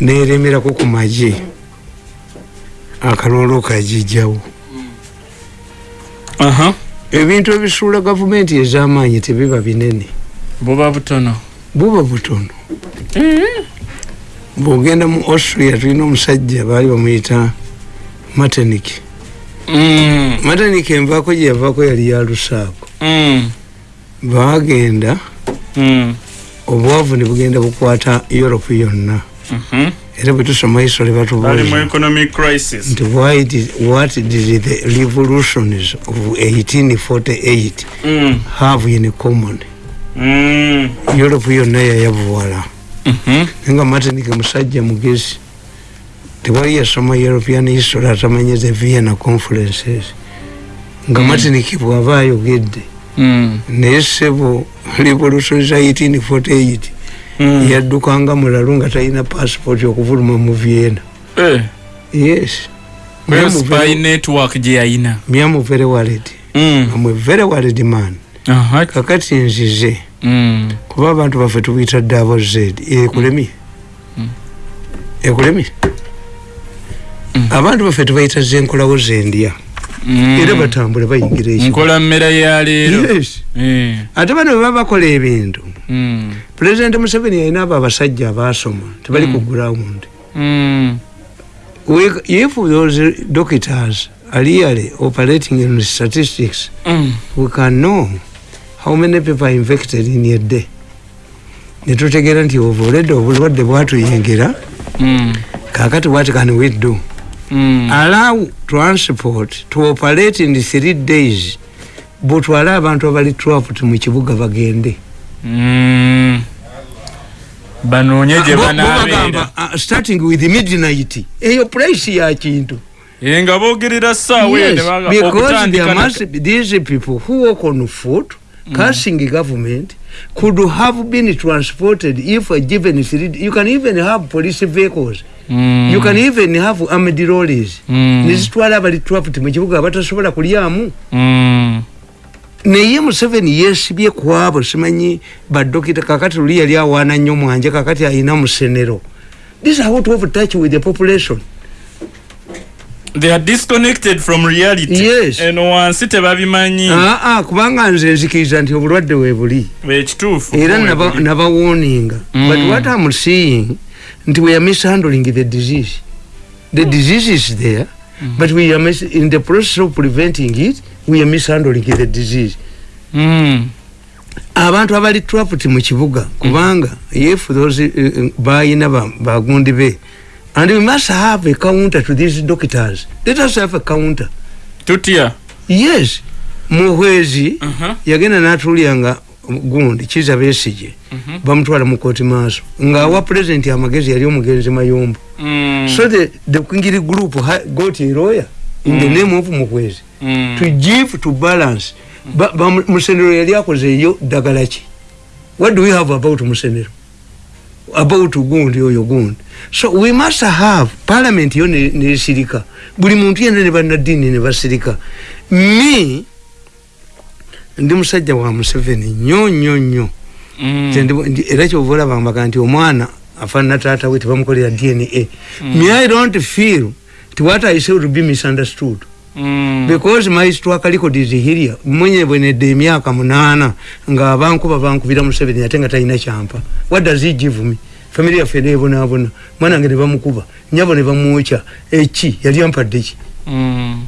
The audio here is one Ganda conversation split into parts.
neremerako ku magye akalolo kagijjawo aha. Ebintu ebisuula gavumenti ez'amaanyi tebiba binene. Buba butono. Buba butono. Bwogenda mu austria tulina omusajja baali bamuyita matenik. Mm, matenik envaako gye yavaako yali yalusaako mm, bagenda obwavu ne bugenda bukwata europe yonna. Era bwe tusoma history bali mu batubuuza economic crisis. Nti why did, what did the revolutions of 1848 Mm, have in common? Mm, europe yonna yayavuwala mhm. nga martinike musajja mugezi tewali yasoma european history atamanyi the vienna conferences. Nga Mm. martinike bwaba ayogedde. Mm, naye sebo revolution za 1848 mm. Yaddukanga mulalu nga talina passport okuvuluma mu vienna. Eh, yes. Kweyo spy network gye yayina. Myamu very worried Mm, amwe very worried man. Kakati nzize. Mm, kuba abantu baffe tubiyita dabo z. Ekulemye Mm. ekulemye Mm. abantu baffe tubayita zenkolawo zendya. Era batambule bayingira eki nkola mmere ya leero. Yes. Eh, ate bano bwe baba bakola ebintu. Mm, pulezidenti museveni yalina abo abasajja abaasoma tebali Mm. ku ground mm, if those doctors are really operating in statistics mm. we can know how many people are infected in a day. Netutegeera nti obuledde obulwadde bwatuyingira Mm, kakati what can we do? mm. Allow transport to operate in three days butwale abantu abali trapped mu kibuga bagende. Mm. banoonye gye banaabeera bagamba, uh, starting with midnight eyo price ya kintu. Nga boogerera ssaawa Yes, because there must be these people who work on foot cursing government could have been transported if a given three you can even have police vehicles Mm. you can even have armed lorries Mm. nezitwala abali trapped mu kibuga abatasobola kulyamu Mm. naye museveni yesibye kwabo simanyi badokita kakati luli yali awaana nnyo mwanje kakati ayina musenero this is out of touch with the population they are disconnected from reality. Yes. eno wansi tebabimanyi. Aa kubanga nze nzikiriza nti obulwadde webuli ekituufu era naba- nabawoninga. But Mm. what am seeing nti we are mishandling the disease. The disease is there but we are in the process of preventing it we are mishandling the disease. Mm. abantu abali trapped mu kibuga kubanga if those uh, bayina ba- bagundi be and we must have a counter to these doctors. Let us have a counter. Tutya yes muhwezi Mhm. yagenda natulyanga gundi kiza besije Mhm. bamutwala mu kooti maaso. Ngaawa pulezidenti amagezi yali omugenzi mayombo Mm. so the, the kwingiri group ha, got a lawyer in the name of muhwezi. Mm. to give to balance. Ba, ba, musenero yali akozeeyo ddagala ki what do we have about musenero about gundi oyo gundi so we must have parliament yo ne- nesirika buli muntu yena ne bannaddiini ne basirika. Me ndi musajja wa museveni nnyo nnyo nnyo. Mm. Era kyova olabambaga nti omwana afaanana taata we tebamukolera dna me i don't feel nti what i say will be misunderstood Mm. because my historical record is here mwenye bwenedde emyaka munaana nga abankuba bankubira museveni ate nga talina kyampa. What does he give me? Family yaffe neebonaabona mwana wange ne bamukuba. Nyabo ne bamwokya. Eki? Yali ampadde ki? Mm.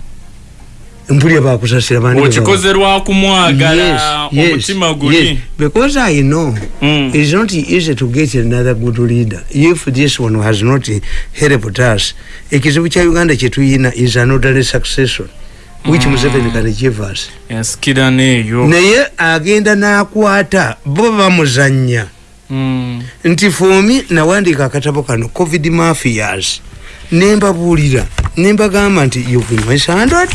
Mpulya bakusasira baba- okikoze lwakumwagala Yes, yes, omutima guli yes. because i know Mm. it's not easy to get another good leader if this one has not helped us ekizibu kya uganda kyetuyina is an orderly succession which Mm. museveni can give us neeyo naye agenda n'akwata bo bamuzanya Mm. nti fomi nawandiika akatabo kano covid mafias nembabuulira nembagamba nti you've mishandled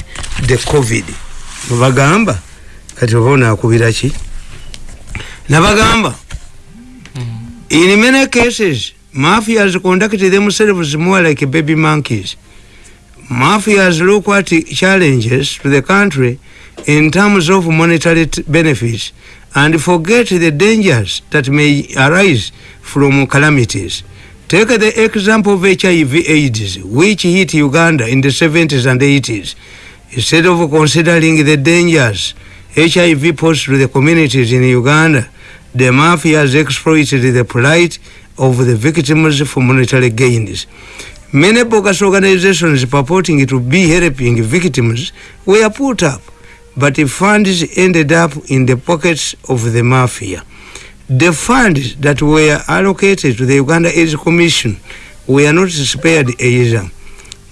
the covid. Nebagamba kati oba onaakubira ki? Nabagamba in many cases mafias conduct themselves more like baby monkeys. Mafias look at challenges to the country in terms of monetary benefits and forget the dangers that may arise from calamities Take the example of HIV AIDS, which hit Uganda in the 70s and 80s. Instead of considering the dangers HIV posed to the communities in Uganda, the mafias exploited the plight of the victims for monetary gains. Many bogus organizations purporting to be helping victims were put up, but the funds ended up in the pockets of the mafia. The funds that were allocated to the Uganda AIDS Commission were not spared either.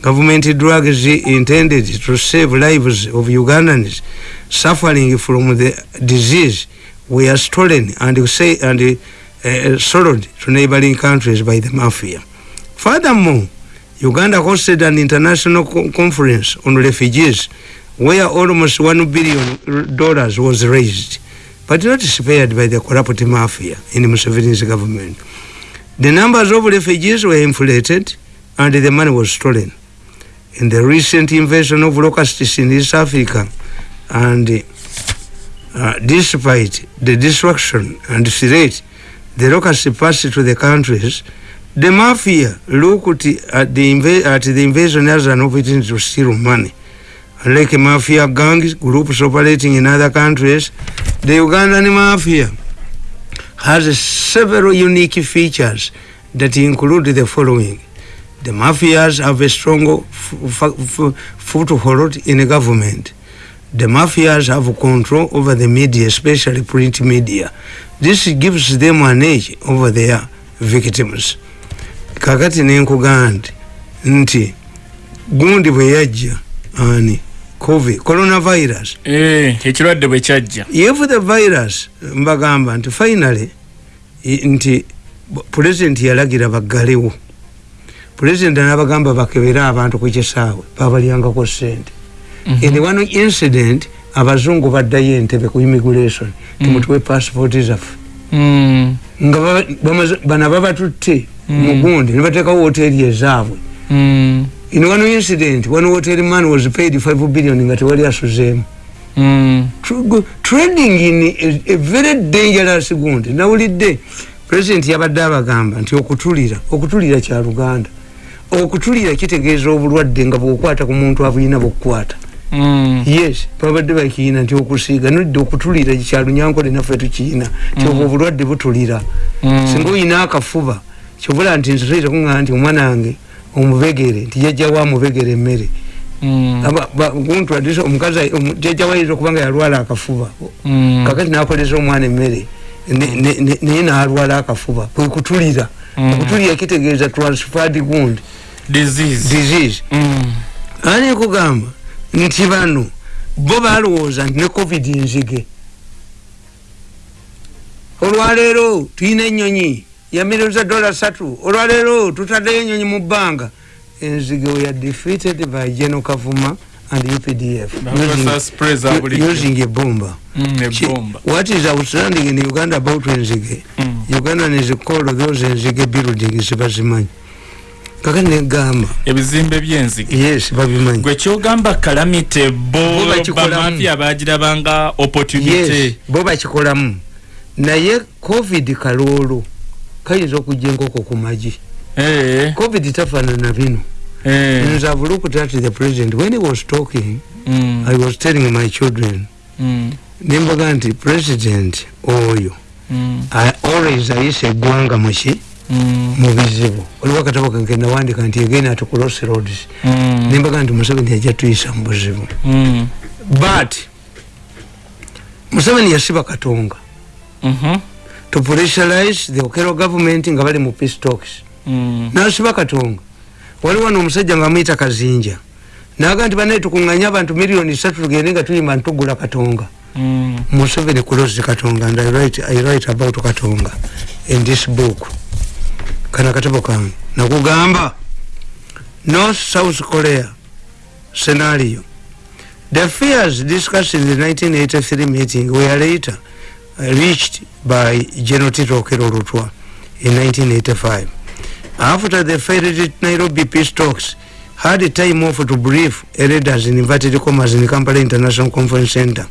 Government drugs intended to save lives of Ugandans suffering from the disease were stolen and, say, and uh, sold to neighboring countries by the mafia. Furthermore, Uganda hosted an international co conference on refugees where almost one billion dollars was raised, but not spared by the corrupt mafia in the Museveni's government. The numbers of refugees were inflated and the money was stolen. In the recent invasion of locusts in East Africa, and uh, despite the destruction and threat the locusts passed to the countries, the mafia looked at the, at the invasion as an opportunity to steal money. Unlike mafia gangs, groups operating in other countries, the Ugandan mafia has several unique features that include the following. The mafias have a strong foothold in the government. The mafias have control over the media, especially print media. This gives them an edge over their victims. kakati nenkugamba nti gundi bwe ani covid coronavirus. Ekirwadde bwe kyajja. If the virus mbagamba nti finally nti pulezidenti yalagira baggalewo pulezidenti nabagamba bakebere abantu ku kisaawe babalyangako sente Mhm. in one incident abazungu baddayo entebe ku immigration timutuwe passport zaffe. Mm, nga bana babatutte Mm. mugundi nebatekawo hoteri ezaabwe. Mm, in one incident one hotel man was paid 5 billion nga tewali asuzeemu mm, Tr- trading in a, a very dangerous gundi. Nawulidde president yabadde abagamba nti okutulira okutulira kya luganda. Okutulira kitegeeza obulwadde nga bwokwata ku muntu abuyina bwokukwata. Mm, yes babadde bakiyina nti okusiiga nodde okutulira kyalunyankole naffe tukiyina ti obwo obulwadde butulira. Mm. singa oyina akafuba kyobula nti kuŋŋa nti omwana wange omubegere nti jajjawo amubegere emmere. Mm, guntwadisa omukazi omu- jajjawo ayinza okuba nga yalwala akafuba. Mm, kakati nakoleza omwana emmere naye nalwala akafuba kwekutulira Mm. okutulira kitegeeza transferred wound. Disease. Disease. Mm, ani kugamba nti bano bo balowooza nti ne covid nzige. Olwaleero tulina enyonyi ya milioni za dola satu olwaleero tutaddeyo enyonyi mu bbanga. Enzige we are defeated by general kavuma and updf using, using a bomba. Mm, ebomba what is outstanding in uganda about enzige Mm. uganda called those enzige buildings bazimanyi kakati negamba ebizimbe by'enzige yes babimanyi gwe kyogamba kalamite bo bamafia bagirabanga opportunity. Yes bo bakikolamu naye covid kaloolo kayinza okujja enkoko ku magi. Eh, covid tafaanana bino. Eh, nze have looked at the president when he was talking mm, i was telling my children mm, nembaga nti president oyo mm, I always ayisa eggwanga muki mm, mu bizibu. Oliwo akatabo kange nawandika nti again at cross roads. Mm, nembaga nti museveni yajja tuyisa mu buzibu. Mm, but museveni yasiba katonga. Mhm, to pressurize the okero government nga bali mu peace talks. Mm, nasiba katonga. Waliwo wano omusajja nga amuyita kazinja. Naga nti banaye tukuŋŋanya abantu miliyoni satu tugende nga tuyimba ntugula katonga. Mm, museveni close katonga and I write, I write about katonga in this book. Kana akatabo kange. Nakugamba north south korea scenario. The fears discussed in the 1983 meeting were later reached by general tito okero in 1985 after the failed nairobi peace talks had a time off to brief elders in inverted commas in the kampala international conference center.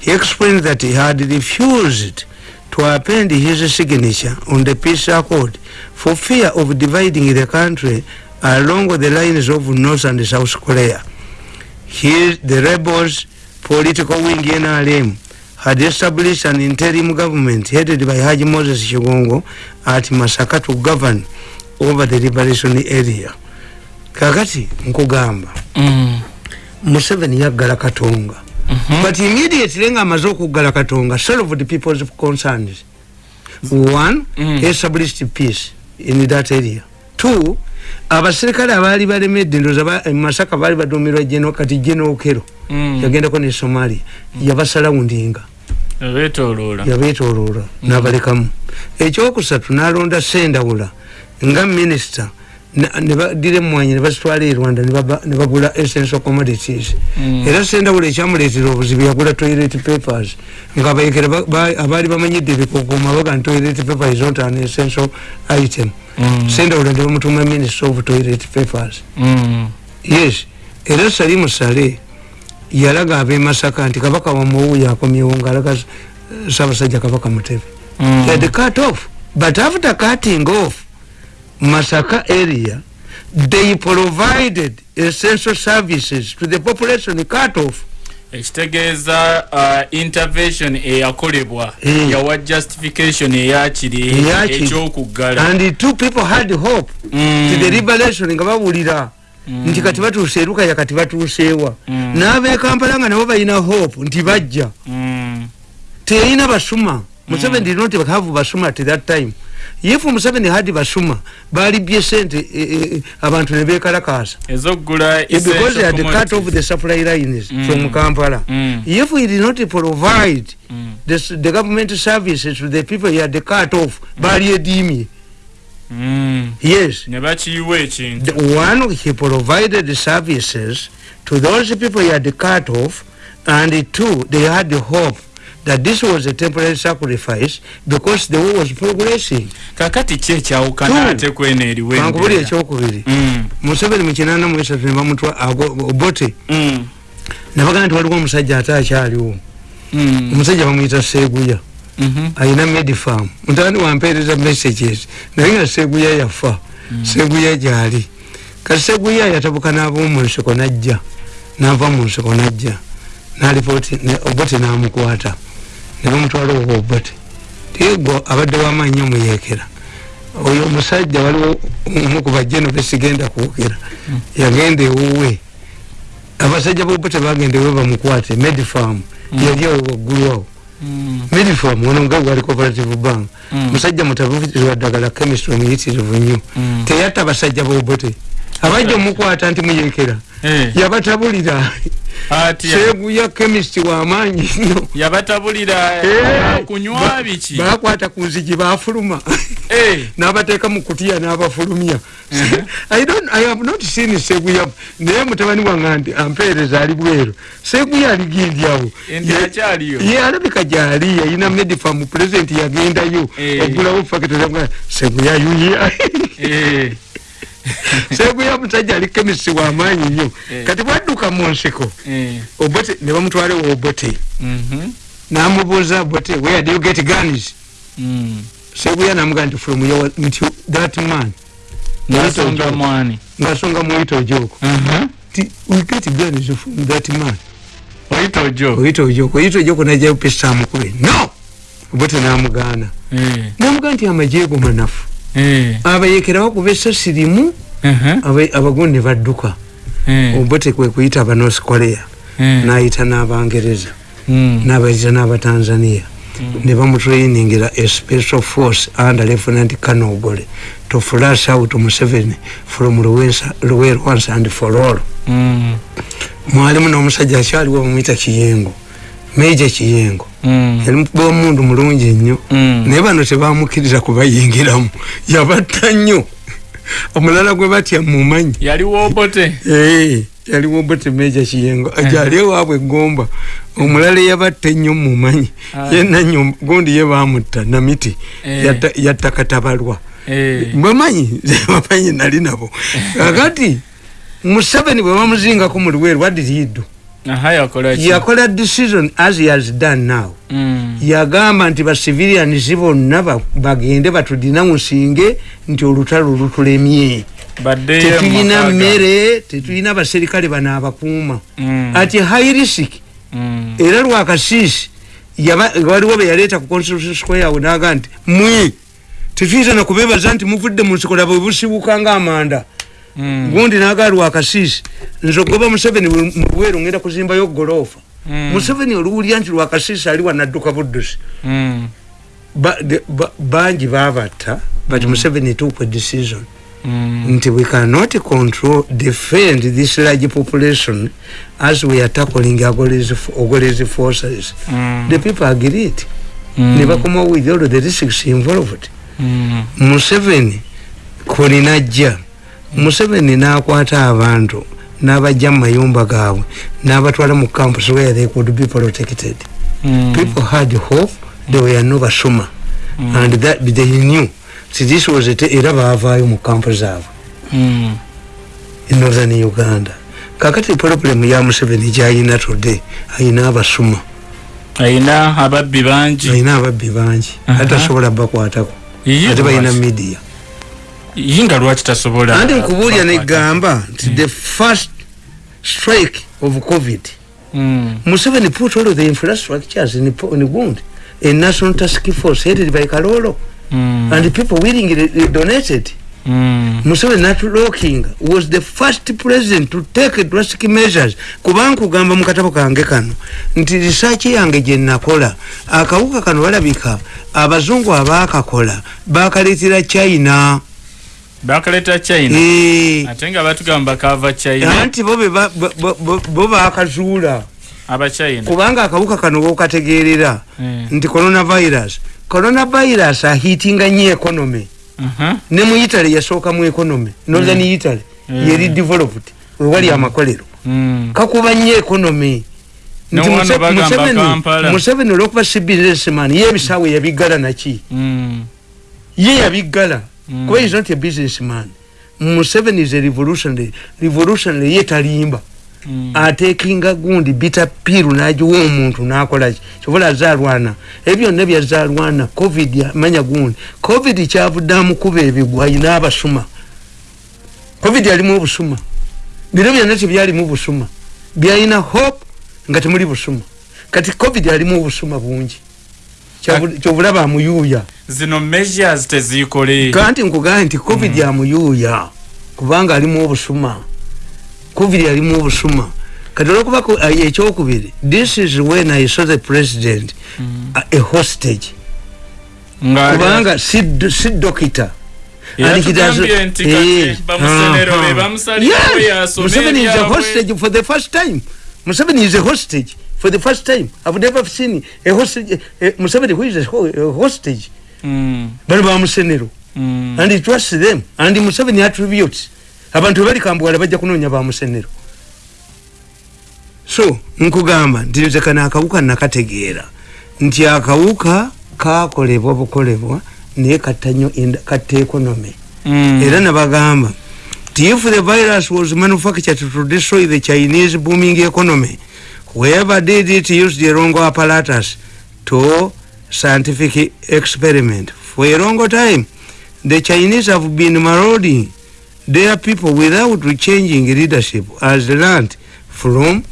He explained that he had refused to append his signature on the peace accord for fear of dividing the country along the lines of North and South Korea. He, the rebels political wing NRM had established an interim government headed by Haji Moses Shigongo at Masaka to govern over the liberation area. Kakati nkugamba Mm. Museveni yaggala Katonga. Mhm. But immediately nga amaze okuggala Katonga solved the people's concerns. One, Mm. established peace in that area. Two, abasirikale abaali balemedde ndowooza ba- e Masaka baali baduumirwa General kati General Kero Mm. yagendako ne Somalia yabasalawundinga Beetoloola. Yabeetooloola n'abalekamu ekyokusatu n'alonda sendawula nga minisita ne badira emmwanyi ne bazitwala e rwanda ne baba- ne bagula essential commodities Mm. era sendawula ekyamuleetera obuzibu yagula toilet papers nga abayekera ba- ba- abaali bamanyidde ebikokoma baga nti toilet paper is not an essential item Mm. sendawula ne bamutuma minister of toilet papers Mm. yes era salimu sale yalaga abemasaka nti kabaka wamuwuyo akomyewo ngaalaga ssaabasajja kabaka mutebe Mm. Had cut off. But after cutting off Masaka area, they provided essential services to the population cut off. ekitegeeza uh, intervention eyakolebwa Eh. yawa justification eyakiri ekyokuggala And two people had hope Mm. to the liberation nga bawulira Mm. Nti kati batuuse erukaya kati batuuseewa Mm. n'abekampala nga nabo balina hope nti bajja Mm. teyalina basuma museveni did not have basuma at that time if museveni had basuma balibye sente eh, eh, abantu ne bekalakasa ezokugula Eh, because they had cut off the supply lines Mm. from Kampala. Mm. If we did not provide Mm. the, the government services to the people he had cut off, bali edimi. Mm. Yes. ne bakiyiwa ekintu The one, he provided services to those people he had cut off, and two, they had the hope that this was a temporary sacrifice because the war was progressing. kakati ki ekyawukana ate Kankubuli embeera? ekyokubiri. Mm. Museveni mu kinaana mu esatu ne bamutwa ago- Obote Mm. ne bagamba nti waliwo omusajja ate akyaliwo. Omusajja bamwyita seguya. Ayina medifam mutabani wampeereza messages naye nga seguya yafa. Seguya gyali. Kati seguya yatabuka n'ab'omunsiko najja. Nava mu nsiko najja. Nalipooti obote namukwata. Ne bamutwala oba obote. Tigo abadde wamaanyi nnyo muyekera oyo omusajja waliwo omu ku bajeno besigenda kwogera. Yagenda ewuwe. Abasajja bobote bagenda ewe bamukwate. Medifam yali awo waggulu awo Mm. medifam ono nga gwali cooperative bank Mm. musajja mutabuwa ddagala chemistry omuyitirivu nnyo Mm. teyatta basajja bobote abajja omukwata nti muyekera Eh, yabatabulira ati seeguya chemist wamaanyi nnyo yabatabulira Eh, kunywa biki? bakwata ku nzigi bafuluma. Eh, n'abateeka mu kutiya n'abafulumya. Mhm. I have not seen seguya naye mutabani wange nti ampeereza ali bweru. Seguya aligindyawo ye alabika gyali yayina medifam president yagendayo Eh. ogulawo fakitore seguya yuya seguya musajja ali kemisi wamaanyi nnyo. Eh. kati bwadduka mu nsiko eh, obote ne bamutwalewo obote. Mhm, namubuuza bote where do you get guns? Mm. seguya namugaa nti from your nti that man. Ngasonga ojoko Mhm. ti we get guns from that man. Oyita ojo oyita ojoko oyita ojoko najayo pesa amukube no! Obote namugaana Eh, namugaa nti amajeego manafu abayekera bakuba esasi limu aba- abagundi ne badduka. Eh, obote kwe kuyita aba north korea. Eh, nayita n'abangereza. Mm, n'abayita n'abatanzania. Ne bamutrainingira a special force under lieutenant colonel ogole to flash out museveni from once and for all mm, mwalimu n'omusajja akyaliwo bamwita kiyengo meja kiyengo mm, yali mukuba omundu mulungi nnyo. Mm. naye bano tebamukiriza kubayingiramu. Yabatta nnyo. Omulala gwe batya mumanyi yaliwo obote Eh, yaliwo bote meja kiyengo ajali ewaabwe egomba omulala eyabatta ennyo mumanyi Ah. yenanyo gundi ye bamutta namiti. Eh. yatta- yatta katabalwa. Eh, bamanyi bamanyi nali nabo. Kakati museveni bwe bamuzingako mu luweero what did he do yakola decision as he has done now Mm. yagamba nti bacivilians bonna ba- bagende batudinamusinge nti olutalo lutulemye tetulina mmere tetulina baserikale bano abakuuma Mm. ati high risk Mm. era lwakasiisi waliwo beyaleeta ku constitution square awo naga nti mwe tetuyinza nakubebaza nti muvudde mu nsikola bwe busibuka ngaamanda. Gundi naga lwakasiisi nze ogoba museveni mu bweru ngenda kuzimbayo golofa Mm. museveni oluwulya nti lwakasiisi ali wanadduka buddusi Mm. Ba- de- ba- bangi babatta but museveni took a decision Mm. nti we cannot control defend this large population as we are tackling ogolese forces Mm. the people agreed Mm. ne bakoma with all the risks involved Mm. museveni kolinajja museveni n'akwata abantu n'abajja mu mayumba gaabwe n'abatwala mu campus where they could be protected Mm. people had hope they were no basoma Mm. and that they knew si this was it era baavaayo mu kampu zaabwe Mm. in northern uganda kakati problem ya museveni gyayina today ayina abasuma ayina ababbi bangi ayina ababbi bangi Aha. atasobola bakwatako ate balina lwaki? Media yinga lwaki tasobola andi nkubuulya negamba nti the first strike of covid. Mm. museveni put all of the infrastructures in, in gund a national task force headed by kalolo. Mm. and people willingly donated. Mm. museveni natuloking was the first president to take drastic measures. Kuba nkugamba mu katabo kange kano. Nti risaaki yange gye nakola. Akawuka kano balabika abazungu abakakola bakaleetera china bakaleta china. Eh, ate nga batugamba kava china. Anti bo be bo- bakazuula abachina kubanga akawuka kano wokategeerera Eh. nti coronavirus. Coronavirus ahitinga nyo economy. Aha. ne mu italy yasooka mu economy. Northern italy Mm. yeri developed wewali amakolero. Mm. kakuba nnyo economy. Nti Museveni- olwokuba si businessman ye ebisaawe yabiggala naki Mm. ye yabiggala Mm. kuba is not a businessman museveni is a revolutionary revolutionary ye talimba Mm. atekinga gundi bita piru nagiwa omuntu nakolaki kyobola azalwana ebyo byonna byazalwana covid manya gundi. Covid kyavuddamu kuba ebigwa ayina abasuma. Covid alimu obusuma biro byonna tebyalimu busuma. Byalina hope nga temuli busuma. Kati covid alimu obusuma bungi kyobulaba amuyuuya zino measures tezikole. Kanti nkugambe nti covid amuyuuya kubanga alimu obusuma. Covid alimu obusuma. Kati olwokuba ku- ah, ekyokubiri this is when i saw the president uh, a hostage. Nga kubanga si si dokita. Eh, yasoma Museveni is a hostage for the first time. Museveni is a hostage for the first time i've never seen a hostage uh, museveni who is a, a hostage. Mm. bano bamusenero Mm. and he trusts them. And museveni attributes. Abantu bebali kambwala bajja kunoonya bamusenero so nkugamba nti nze kano akawuka nakategeera. Nti akawuka kakolebwa bukolebwa naye katta nnyo katta economy Mm. era nabagamba if the virus was manufactured to destroy the chinese booming economy whoever did it used the wrong apparatus to scientific experiment for a long time the chinese have been marauding their people without changing leadership as learned from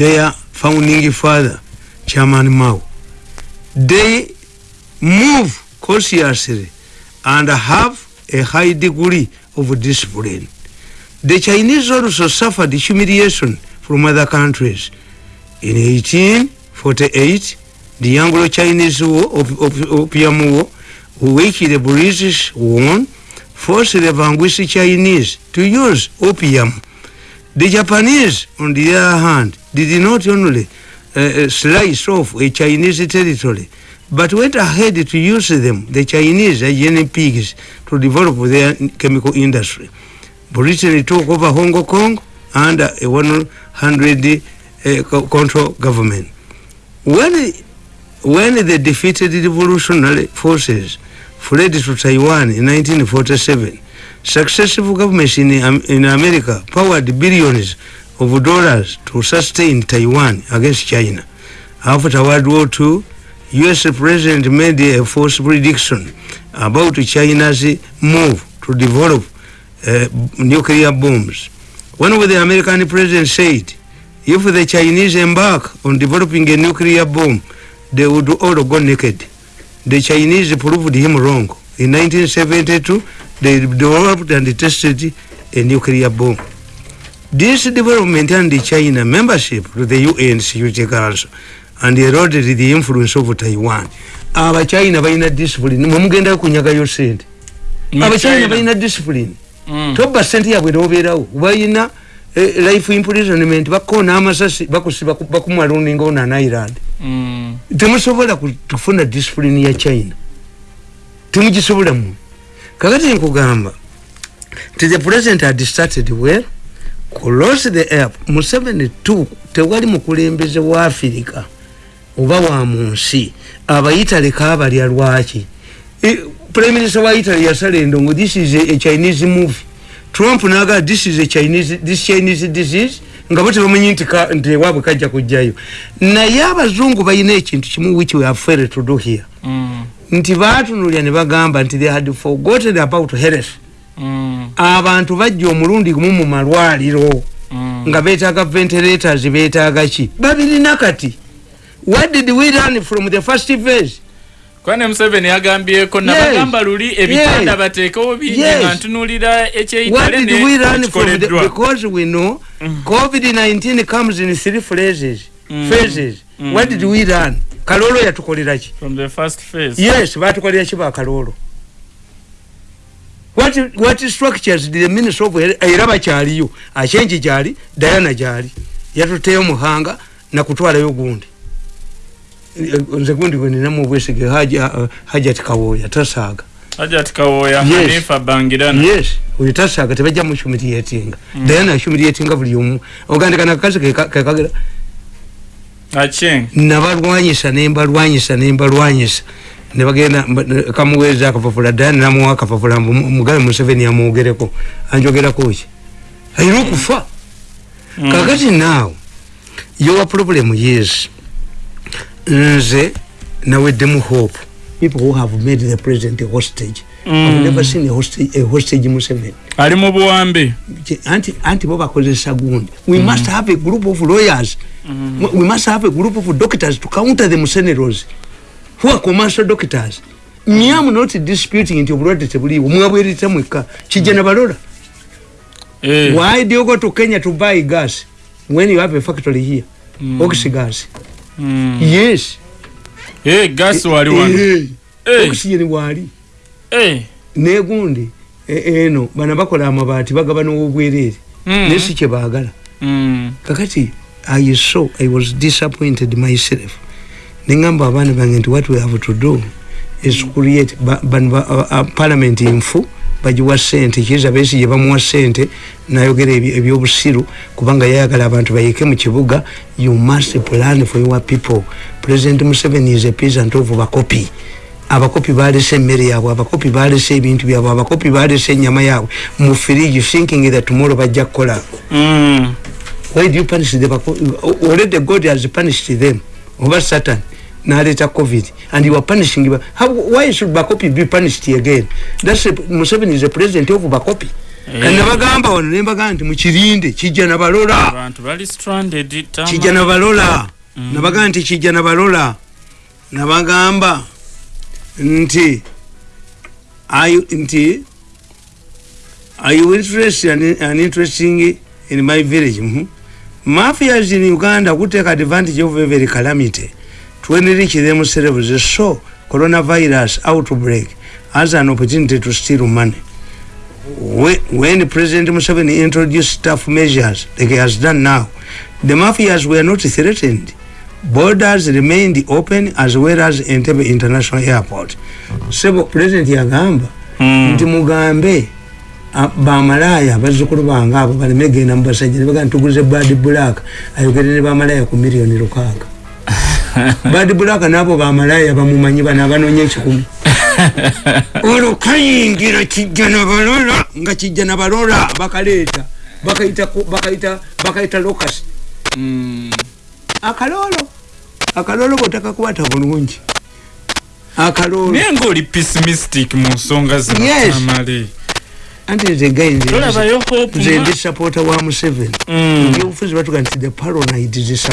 their founding father chairman mao they move cautiously and have a high degree of discipline. The Chinese also suffered humiliation from other countries. In 1848, the Anglo-Chinese War, of, op- Opium War, which the British won, forced the vanquished Chinese to use opium. The Japanese, on the other hand, did not only uh, uh, slice off a Chinese territory, but went ahead to use them, the Chinese guinea pigs, to develop their chemical industry. Britain took over Hong Kong under a 100 uh, control government. When, when the defeated revolutionary forces fled to Taiwan in 1947, successive governments in, Am- in America powered billions of dollars to sustain Taiwan against China. After World War II, US President made a false prediction about China's move to develop uh, nuclear bombs. One of the American president said, if the Chinese embark on developing a nuclear bomb, they would all go naked. The Chinese proved him wrong. In 1972, they developed and tested a nuclear bomb. This development and China membership to the UN Security Council and eroded the influence of Taiwan. Aba China baina discipline. Mumugenda kunyagayo sente. Aba China baina discipline. Mm. Toba sente yabwe nobeerawo. Baina eh, life imprisonment bakona amasasi bakusiba bakumwaluninga ona na Ireland. Mm. temusobola kufuna discipline ya china temugisobola mu kakati nkugamba nti the president had started well close the app mu 72 tewali mukulembeze wa afirika oba wa mu nsi abayitale kaabalya lwaki E, prime minister wa italy yasala endongo this is a, a chinese movie. Trump naga this is a chinese, this chinese disease. Nga bo tebamanyi nti nti ewaabwe kajja kujjayo. Naye abazungu balina ekintu kimu which we have failed to do here. Mm. nti batunulya ne bagamba nti they had forgotten about health Mm. abantu bajja omulundi gumu mu malwaliro. Mm. nga betaaga ventilators betaaga ki? Babirina kati what did we learn from the first phase kwane museveni yagambyeko nabagamba luli ebitanda bateekewo bingi nga from? The, nekikoleddwa because we know covid-19 comes in three phases. Mm. phases. Mm. what did we learn kalolo yatukolera ki? From the first phase. Yes batukolera ki bakalolo what, what structures did the minister of era bakyaliyo? Akyenji gyali dayana gyali. Yatuteyo muhanga nakutwalayo gundi nze gundi gweninamu obwesige haja uh, hajat kawoya tasaaga hajat kawoya hanifa bangirana. Yes. Oyo tasaaga tebajja muhumiliatinga mm. dayana ahumiliatinga buli omu. Ogandikana kakazi kekagera nabalwanyisa nembalwanyisa nembalwanyisa. Nebagenda kamuweeza akapapula dani namuwa akapapula mu- mugabe museveni amwogereko anjogerako ki? Ayina okufa. Mm. kakati naawe your problem is nze naweddemu hope. People who have made the president a hostage. Mm. I've never seen a hostage, a hostage museveni. Ali mu buwambe. Anti anti bo bakozesa gundi. We mm. must have a group of lawyers. Mm. we must have a group of doctors to counter the mercenaries who are commercial doctors? Me am not disputing nti obulwadde tebuliiwo. Mwabwerita mwekka kijja nabalola Eh. why do you go to kenya to buy gas when you have a factory here? Mm. oxygas. Mm. Yes Eh, gas wali wano Eh, Eh. oxygen wali Eh. negundi e- eno bana bakola amabaati bagaba n'obwereere Mm. naye si kye baagala Mm. kakati i saw i was disappointed myself nengamba abaana bange nti what we have to do is create ba- bano ba- uh, uh, parliament nfu bagiwa sente kiza besi gye bamuwa sente nayogera ebyobusiru kubanga yayagala abantu bayike mu kibuga you must plan for your people. President museveni is a peasant of bakopi abakopi balese emmere yaabwe abakopi balese ebintu byabwe abakopi balese enyama yaabwe. Mu firigi thinking that tomorrow bajja kukola. Mm. why do you punish the Bako- already god has punished them over satan naleta covid. And you are punishing ba- How, why should bakopi be punished again? That's a, museveni is a president of bakopi. Eh. kandi nabagamba wano nembagamba nti mukirinde kijja nabalola abantu bali stranded tama. kijja nabalola nabagamba nti kijja nabalola nabagamba nti are you- nti are you interested and, and interesting in my village? Mm -hmm. mafias in uganda would take advantage of every calamity to enrich themselves so coronavirus outbreak. As an opportunity to steal money. When, when president museveni introduced tough measures like he has done now the mafias were not threatened. Borders remained open as well as entebbe international airport. Sebo president yagamba Mm. nti mugambe bamalaya bazzukulu bange abo baleme genda mubasajja nebaga ntuguze bad black. Ayogere ne bamalaya ku miliyoni lukaaga bad black nabo bamalaya bamumanyi bano abanoonya ekikumi olwo kayingira kijja nabalola nga kijja nabalola bakaleeta bakayita ko- bakayita bakayita locus. Mm. akaloolo akaloolo bwotakakwata bulungi. Akaloolo naye ngaoli pessimistic mu nsonga zino Yes. tamale. Anti nze gayi nze- ndi supporter wa museveni Mm. ebyobufuzi batuga nti the paranoid is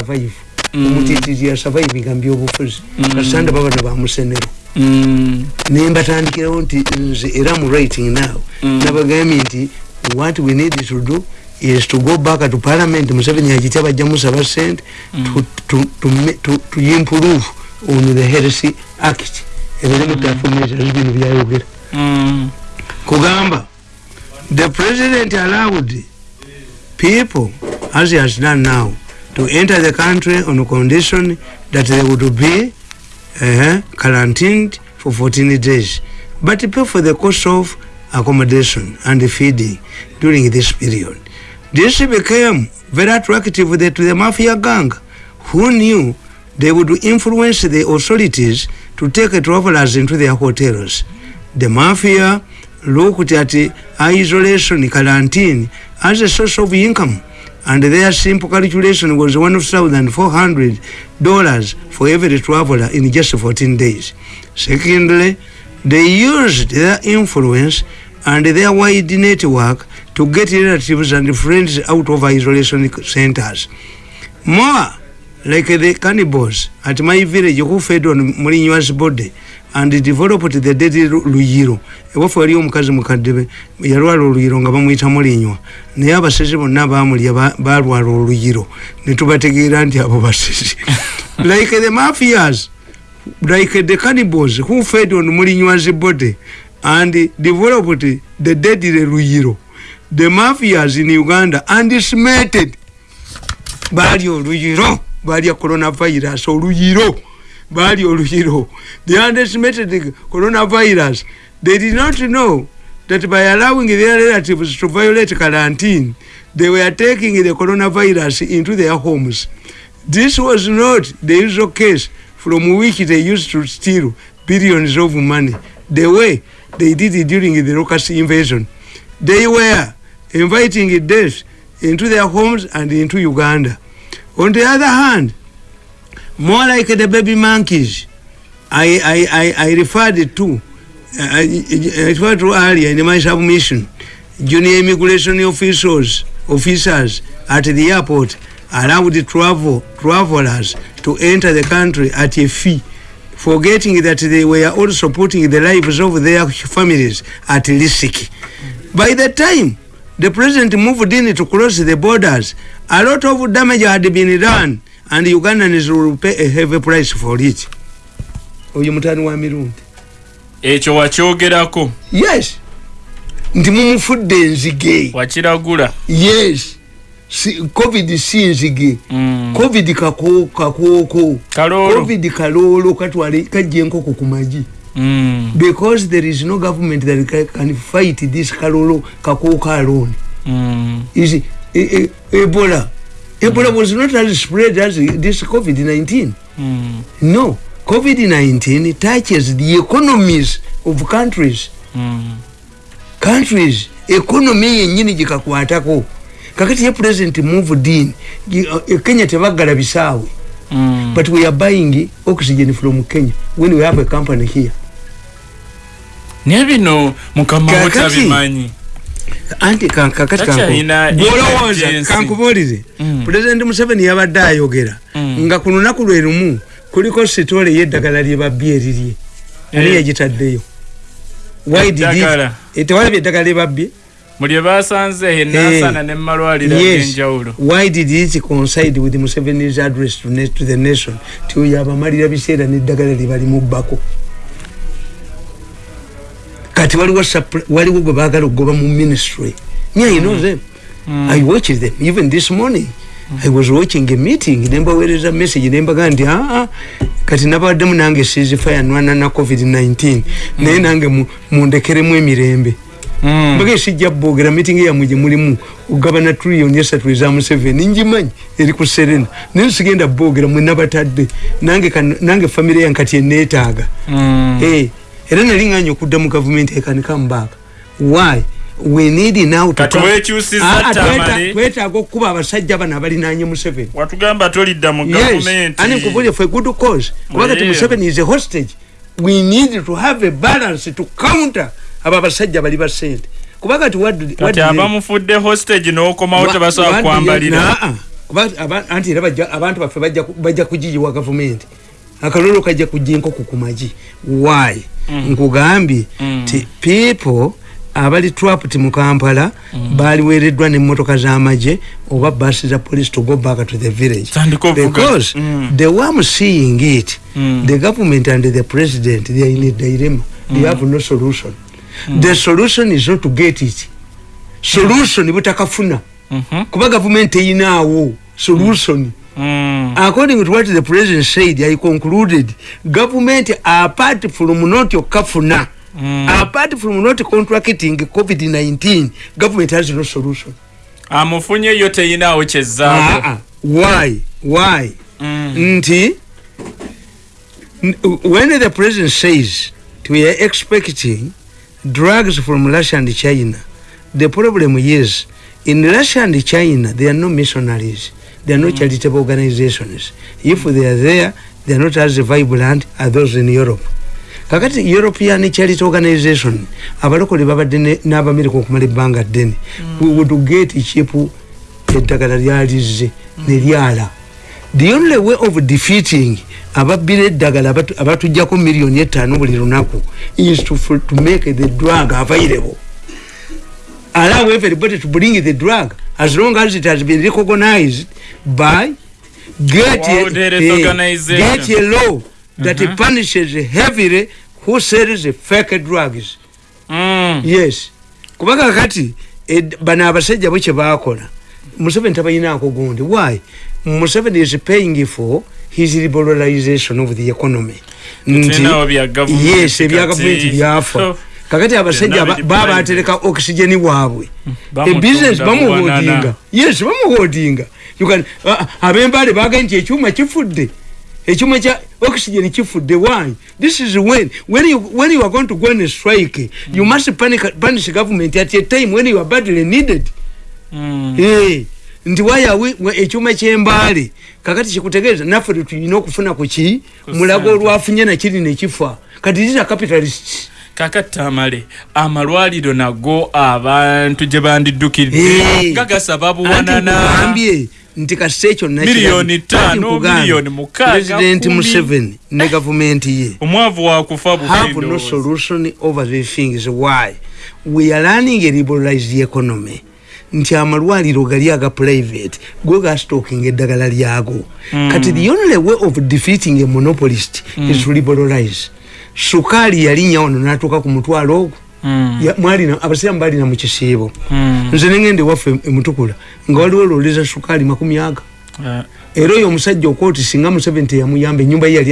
survive Mm. omutitiri ya survivinga mbyobufuzi kasanda babana bamusenero Mm. nembatandikirawo nti nze era mu writing now Mm. nabagambye nti what we need to do is to go back to parliament museveni akitya bajja musaba sente to, improve on the health act ebirimu tafumeza bino byayogera Mm. kugamba the president allowed people as he has done now to enter the country on condition that they would be uh, quarantined for 14 days. But pay for the cost of accommodation and feeding during this period. This became very attractive to the, to the mafia gang who knew they would influence the authorities to take travelers into their hotels. The mafia looked at isolation quarantine as a source of income and their simple calculation was $1,400 for every traveler in just 14 days. Secondly, they used their influence and their wide network to get relatives and friends out of isolation centers. More like the cannibals at my village who fed on Mourinho's body and developed the deadly luyiro ewafu wali omukazi mukadde yalwala oluyiro nga bamuyita mulinywa. Naye abasezi bonna bamulya ba- balwala oluyiro netubategeera nti abo basezi. Like the mafias like the cannibals who fed on mulinywa's body and developed the deadly luyiro the mafias in uganda undismated balya oluyiro balya coronavirus oluyiro balya oluyiro they underestimated the coronavirus. They did not know that by allowing their relatives to violate quarantine they were taking the coronavirus into their homes. This was not the usual case from which they used to steal billions of money. The way they did it during the locust invasion. They were inviting death into their homes and into uganda. On the other hand more like the baby monkeys. I, I, I, I referred to uh, I, I referred to earlier in my submission junior immigration officials officers at the airport allowed travel travelers to enter the country at a fee forgetting that they were also putting the lives of their families at risk. By the time the president moved in to close the borders a lot of damage had been done and ugandans will pay a heavy price for it. Oyo mutani wa mirundi. Ekyo wakyogerako? Yes. Nti mumufudde enzige. Wakiragula? Yes. Si, covid si nzige. Mm. covid kako- kakooko covid kaloolo katwale kajja enkoko ku magi Mm. because there is no government that ca- can fight this kaloolo kakooko alone. Mm. is e, e, ebola ebola was not as spread as this covid-19 Mm. no covid-19 touches the economies of countries Mm. countries economy yenyini gikakwatako kakati ye president moved in Gi- uh, kenya tebagala bisaawe Mm. but we are buying oxygen from kenya when we have a company here naye bino mukama wotabimanyi anti kakati gwolowooza kankubuulire Mm. president museveni yabadde ayogera. Mm. nga ku lunaku lwe lumu kuliko sitole yeddagala lyebabbye erirye. Ani Eh. yagitaddeyo? Why did he- Eddagala. Eh, tewalabye eddagala lyebabbye ag'enjawulo why did it coincide with museveni's address to, the nation ti oyo abamalira biseera neddagala lyebalimubbako kati waliwo waliwo gwe baagala okugoba mu ministry. Yeah, you know them. I watched them. Even this morning i was watching a meeting. Nembaweereza message nembaga nti aa kati nabaddemu nange sizifayanwana na covid-19 naye nange mu- mundekeremu emirembe. Mm. mbaga sijja boogera meeting yamwe gye mulimu. Ogabana trillion esatu eza museveni. Ngimanyi eri ku serena. Naye sigenda boogera mwe nabatadde. Nange nange famire yange kati eneetaaga Mm. Eh, era nali nganya okudda mu gavumenti ekanika mubaaka why? We need now Ah, ah, twetaaga okuba abasajja bano abalinanye museveni. Watugamba tolidda mu gavumenti ani nkubulire for good cause? Kuba kati museveni is a hostage. We need to have a balance to counter abo abasajja bali ba sente kuba kati kati abamufudde hostage n'okomawo tebasobola kwambalira. Aba- anti era abantu baffe bajja kugiyiwa gavumenti akalolo kajja kujja enkoko ku magi. Why? Nkugambye ti people abali trapped mu kampala baliweereddwa n'emmotoka z'amagye oba basi za police to go back to the village. Because Mm. the way I'm seeing it. Mm. the government and the president they are in a dilemma. They have no solution. The solution is not to get it. Solution butakafuna. Mhm. kuba gavumenti eyinaawo. Solution. Mm. According to what the president said i concluded government apart from not okafuna Mm. apart from not contracting covid-19 government has no solution amufunye yo teyinaawo Ah, kyezaako ah. why why Mm. nti when the president says we are expecting drugs from russia and china the problem is in russia and china there are no missionaries there are no charitable organizations. If they are there they are not as vibrant as those in europe. Kakati european charity organization abalokole babadde n'abamerika okumala ebbanga ddene. We would get cheap eddagala lyalizze neryala the only way of defeating ababbira eddagala abatu- abatujjako miliyoni etaano buli lunaku is to, to make the drug available allow everybody to bring the drug. As long as it has been recognized by get, a, Organization. get a law that Mhm. punishes heavily who sells fake drugs. Mm. yes. Kuba kakati ed- bano abasajja bwe kyebakola museveni tabayinaako gundi. Why? Museveni is paying for his liberalization of the economy. Gavumenti yes ebya gavumenti byafa. So, kakati abasajja baba oxygeni bwabwe Bamutunda ebusiness bamuhodinga yes bamuhodinga can- ah, abembale bagaye nti ekyuma kifudde. Ekyuma kya oxygen kifudde. Why? This is when when you, when you are going to go on a strike you must panic, punish government at a time when you are badly needed. Mm. Eh, nti wayawe ekyuma kyembaale kakati kikutegeeza naffe tetulina okufuna ku ki? Mulago olwafunye nakiri nekifa kati these are capitalists kakati amale amalwaliro nago abantu gye bandiddukidde. Nga gasaba Anti buwanana nkugambye nti kasita ekyo Miliyoni ttaano, miliyoni mukaaga, president kumi. museveni ne gavumenti ye. Omwavu wakufa have no solution over the things. Why? We are running a liberalized economy. Nti amalwaliro gali aga private. Go gastoking eddagala lyago. Kati the only way of defeating a monopolist is to liberalize sukaali yalinnya wano natuuka ku mutwalo ogwo. Ya- mwalina abasiramu balina mu kisiibo. Nze nengende waffe emutukula nga waliwo ololeza sukaali makumi aga. Era oyo omusajja okooti singa museveni teyamuyamba enyumba ye yali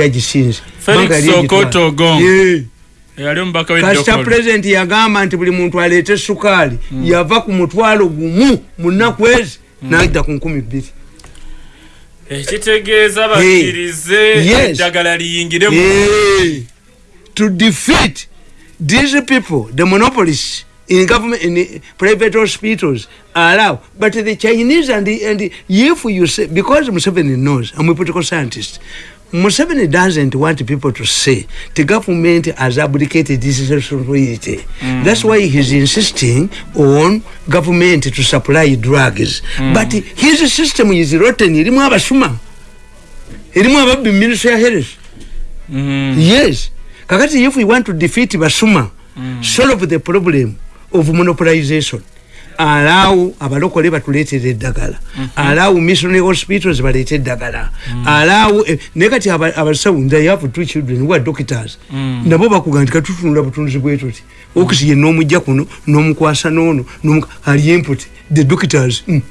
yali omubaka kasita pulezidenti yagamba nti buli muntu aleete sukaali yava ku mutwalo gumu mu nnaku ezi najja ku nkumi bbiri. Ekitegeeza bakkirize Yes. eddagala liyingire mu Hey. To defeat these people the monopolists in government in private hospitals allow. But the chinese and the, and the, if you say because museveni knows i'm a political scientist museveni doesn't want people to say the government has abdicated this responsibility mm. that's why he's insisting on government to supply drugs. Mm. but his system is rotten. Irimu abasuma. Irimu ababbi ministry ya health. Mm. yes kakati if we want to defeat basuma mm. solve the problem of monopolization allow abalokole batuleetera eddagala mm -hmm. allow missionary hospitals baleete eddagala mm. allow eh, naye kati aba- abasawo they have two children who are doctors mm. nabo bakuga nti katutunula butunzi bwe tuti oxygen n'omujja kuno n'omukwasa n'ono ali input the doctors mm.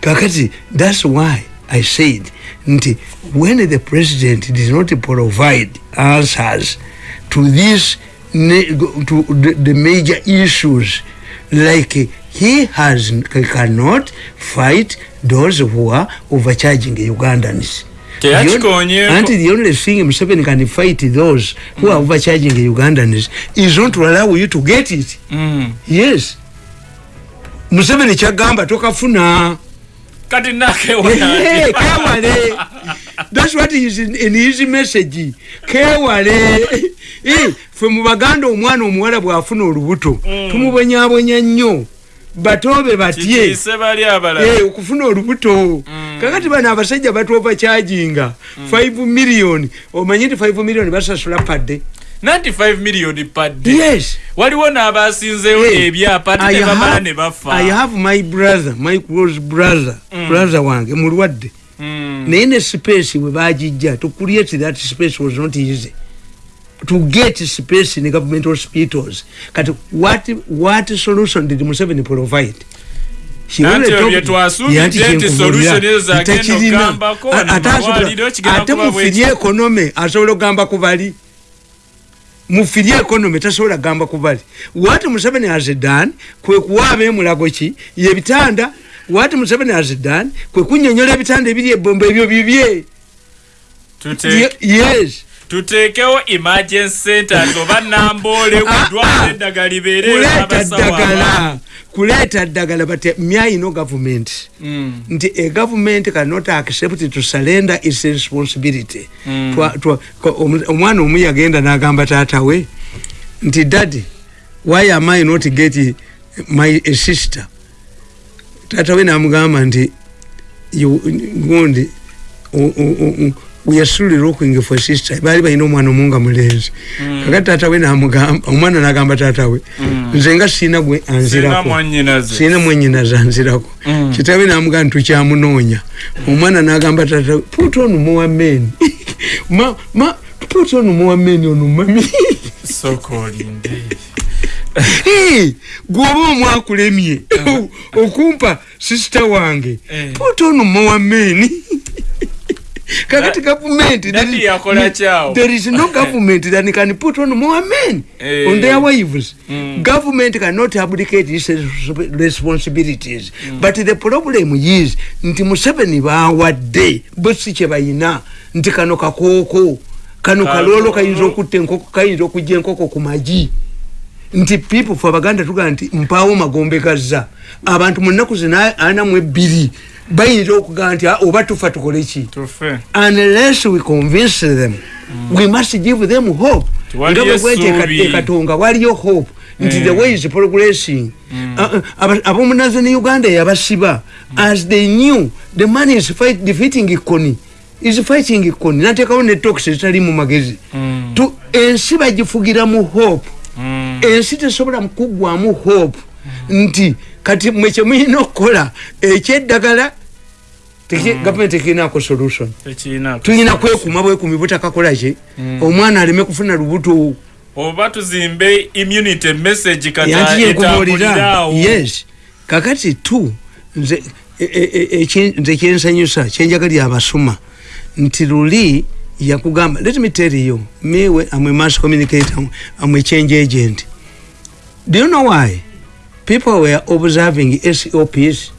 kakati that's why i said nti when the president did not provide answers to this to the, major issues like he has he cannot fight those who are overcharging ugandans. Anti the only thing museveni can fight those who are overcharging ugandans is not to allow you to get it. Mm. yes. Museveni kyagamba tokafuna kati Hey, nakewala kewale thats what is in, in his message. Kewale Eh, fe mu baganda omwana omuwala bwafuna olubuto tumubonyabonya nnyo. Batobe batye. Okufuna olubuto. Kakati bano abasajja batova kyajinga 5 million. Omanyi nti 5 million basasula padde 95 million padde yes. Waliwo n'abasinzeewo Hey, ebyapa I ne ne i bafa have my brother my close brother brother wange mulwadde. Mm. naye ne space bwe bagijja to create that space was not easy. To get space in government hospitals. Kati what, what solution did museveni provide? Ate mufirye ekonome asobola okugamba ku bali mufirye ekonome tasobola kugamba ku bali. What museveni has done kwe kuwa abemulago ki? Yebitanda what museveni has done kwe kunyonyola ebitanda ebiri ebombo ebyo bibye. Tute- Ye- yes tuteekewo emergency centers oba namboole Ah, kudwala ah. eddagala libeere kuleeta ddagala kuleeta ddagala but myayino government. Nti a government cannot accept to surrender its responsibility. Mm. Omu- omwana omu yagenda n'agamba taata we nti daddy why am i not get my a sister? Taata we namugamba nti you- gundi we are still looking for sister. Baali balina omwana omunga mulenzi kakati taata we namugamba omwana nagamba taata we nze nga siina gwe anzirako. Siina mwenyina zanzirako Mm. kitabe namugamba nti tukyamunoonya. Omwana nagamba tata put on more men ma, ma, put on more men ono mami gwoba omwakulemye okumpa sisita wange Eh. put on more men kakati government there is- no government that can put on more men. Eh. on their wives. Mm. government cannot abdicate its responsibilities. But the problem is nti museveni bawadde bo si kye bayina nti kano kakooko kano kaloolo kayinza okutta enkoko kayinza okujja enkoko ku magi. Nti people fe abaganda tugaa nti mpaawo magombe gazza. Abantu mu nnaku zina ana mu ebbiri bayinza okugaa nti "Ah, oba tufa tukole ki? Unless we convince them we must give them hope. Nga bwe bwete essuubi. eka- ekatonga waliyo hope. Nti the way is progressing. Uh, uh, aba- abomunaze ne uganda yabasiba. As they knew the man is fight, defeating ikoni is fighting ikoni nateekawo ne tox ezitali mu magezi. Tu- ensi bagifugira mu hope ensi tesobola kuggwamu hope. Nti kati mwe kyemulina okukola ekyeddagala teki- gavumenti tekirinako solution. Tulina kwekuma bwekumi butakakola ki omwana aleme kufuna lubuto. Oba tuzimbe immunity message kati yes. Kakati tu nze e- e- e- nze kyensanyusa kyenjagalira abasuma nti luli yakugamba let me tell you mewe amwe mass communicator amwe change agent. Do you know why people were observing sops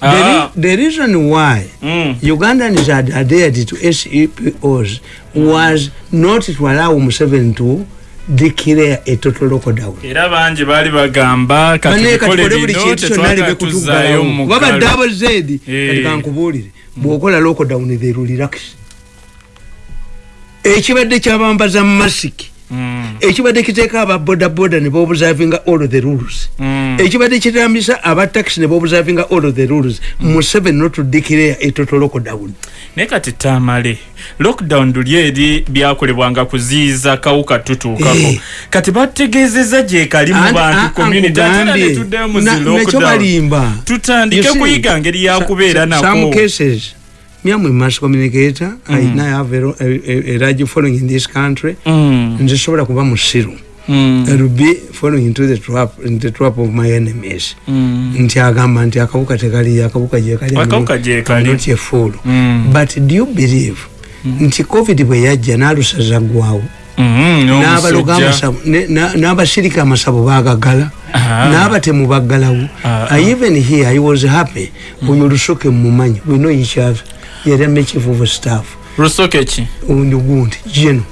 the, Ah. re- the reason why Mm. Ugandans had adhered to SEPOs was not to allow Museveni to declare a total lockdown. era bangi baali bagamba kati kole bino kyonna tetwagala libe tuzaayo kutuggalawo babadde mukalo abazedi Eh. kati kankubuulire bw'okola lockdown they will relax ekibadde kyabambaza masiki Mm, ekibadde kiteeka aba bodaboda ne bobuservinga all the rules. Mm. ekibadde kitambisa aba taxi ne bobuservinga all the rules museveni not to declare a total lockdown. Naye kati tamale lockdown luli eri byakolebwanga kuziyiza kawuka tutuukako. Eh. kati bategeezeza gyekali mu bantu a- community ate era ankugambye, netuddeyo mu na- zi nekyo lockdown. balimba. Tutandike kuyiga ngeri yakubeera nako me am a mass communicator i now have a, a, a, large following in this country. Mm, nze sobola kuba musiru mm, I will be following into the trap, in the trap of my enemies. Mm. nti agamba nti akawuka tekali akawuka gyekali not a fool Mm. but do you believe nti covid bwe yajja n'alusaza gwawo Mhm, n'abasirika amasabu bagagala Ah. n'abatemu baggalawo. Ah, Uh, even here i was happy. Oyo lusoke mumumanyi we know each other. Yali ame chief of staff. Lusoke ki undi gundi geno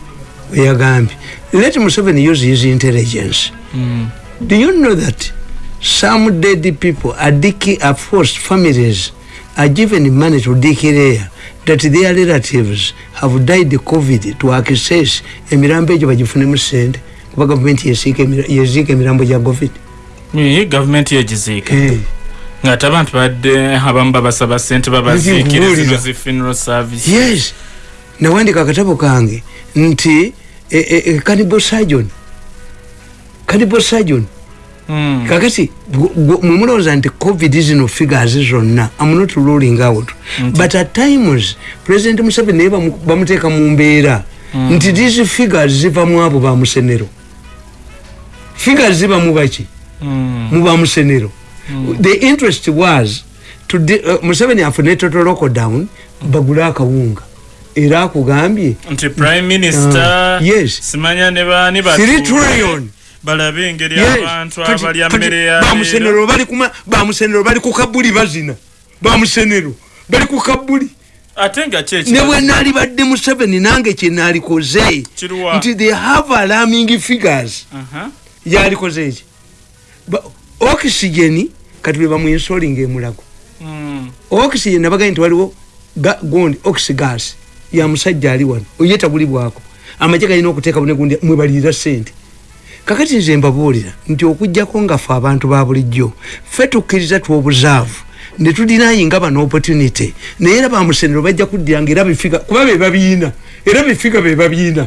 weyagambye let museveni use his intelligence. Mm. do you know that some dead people are diki are forced families are given money to declare that their relatives have died covid to access emirambo egyo bagifunemu sente kuba gavumenti yeziika emirambo gya covid. Gavumenti yegiziika Eh, ng'ate abantu badde abamu babasaba sente babaziikire Nkubuulira. zino zi funeral service. Yes. Nawandika akatabo kange nti e- e- e, cannibal surgeon. Cannibal surgeon. Kakati mwemulowooza nti covid zino figures zonna am not ruling out. But at times president museveni naye bamu- bamuteeka mu mbeera. Nti these figures ziva mu abo bamusenero figures ziva mu baki? Mm. mu bamusenero the interest was uh, museveni afune total lockdown bagule akawunga. Era akugambye nti prime minister Ah, yes. simanya ne baani 3 trillion balabe engeri abantu abalya mmere ya bamusenero bali ku kabuli bazina. Bamusenero bali ku kabuli. Ate nga ne bwe naali badde museveni nange kyenaalikoze nti they have alarming figures. Aha. yalikoze eki oxygen kati bwe bamuinsolinga emulago. Mm. oxygen nabagaye nti waliwo gundi oxygas. Ya musajja ali wano oyetabulibwako amagye galina okuteeka bune gundi mwebalirira sente kakati nze mbabuulira nti okugjako nga fe abantu ba bulijjo fe tukkiriza twobuzaavu ne tudinayinga bano opportunity. Naye era bamusenero bajja kuddiranga era bifiga kuba be babiina era bifiga be babiina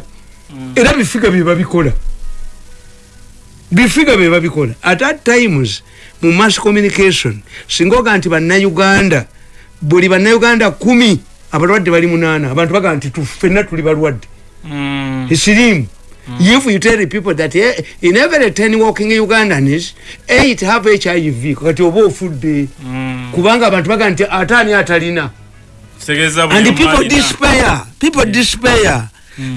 era bifiga bye babikola. Bifiga bye babikola. At at times mu mass communication singa oga nti bannayuganda buli bannayuganda kumi abalwadde bali munaana abantu bagaa nti tu- ffenna tuli balwadde Mm. if you tell people that eh, in every 10 walking ugandans 8 have hiv kati oba ofudde Mm. kubanga abantu bagaa nti ate ani atalina and people despair people despair.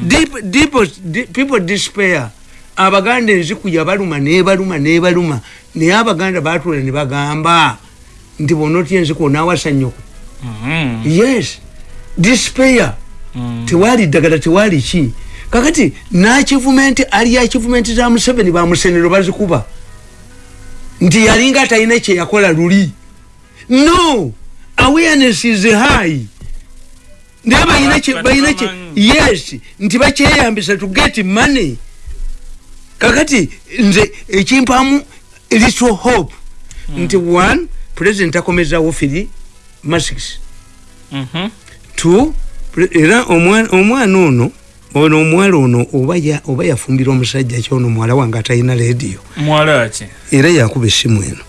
Deep, deep, deep, people despair. Abaganda enzikuya baluma nebaluma nebaluma naye abaganda batula ne bagamba nti bona otya enziku onawasa nyoko Mm. yes. Despair. Mm. tewali ddagala tewali ki kakati nakivumenti ali akivumenti za museveni bamusenero bazikuba. Nti yalinga atalina kyeyakola luli. No! Awareness is high. Naye balina kye- balina kye- yes! Nti bakyeyambisa to get money. Kakati nze ekimpamu little hope. Nti one president akomezawo firi masks Mhm. two pre- era omwa- omwana ono ono omuwala ono oba ya- oba yafumbira omusajja kyono muwala wange atalina rediyo muwala ki? Era yakuba essimu eno.